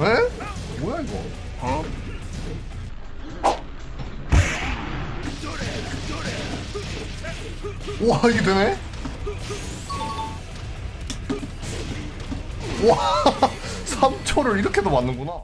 에? 뭐야 이거? 어? 와 이게 되네? 와 3초를 이렇게도 맞는구나